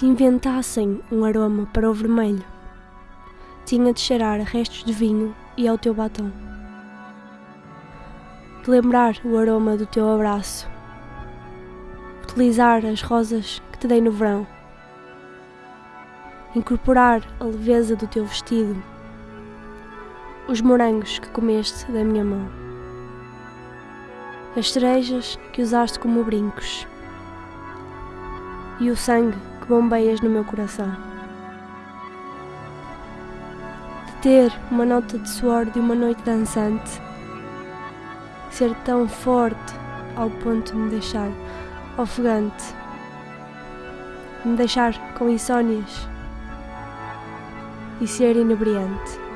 Se inventassem um aroma para o vermelho, tinha de cheirar a restos de vinho e ao teu batom. De lembrar o aroma do teu abraço. Utilizar as rosas que te dei no verão. Incorporar a leveza do teu vestido. Os morangos que comeste da minha mão. As cerejas que usaste como brincos. E o sangue bombeias no meu coração. De ter uma nota de suor de uma noite dançante. Ser tão forte ao ponto de me deixar ofegante. Me deixar com insónias e ser inebriante.